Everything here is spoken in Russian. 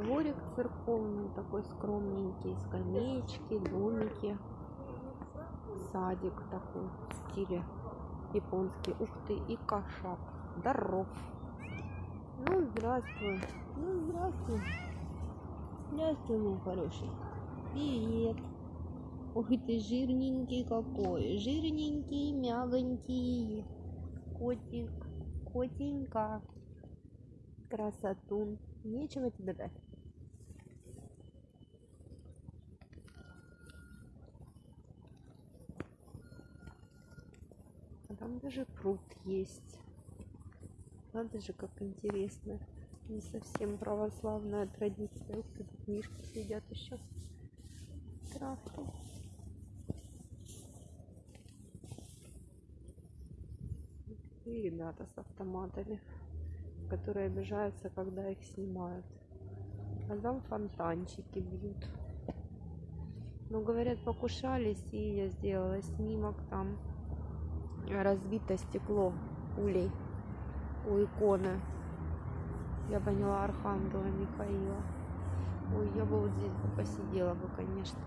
дворик церковный, такой скромненький, скамеечки, домики, садик такой в стиле японский. Ух ты, и кошак. Здоров. Ну, здравствуй. Ну, здравствуй. Здравствуй, мой хороший. Привет. Ой, ты жирненький какой. Жирненький, мягонький. Котик. Котенька. Красотун. Нечего тебе дать. А там даже пруд есть. Надо же, как интересно. Не совсем православная традиция. Ух ты, тут мишки сидят еще. Травки. И ребята с автоматами, которые обижаются, когда их снимают. А там фонтанчики бьют. Ну, говорят, покушались, и я сделала снимок там. Разбито стекло пулей у иконы. Я поняла Архангела Михаила. Ой, я бы вот здесь бы посидела бы, конечно.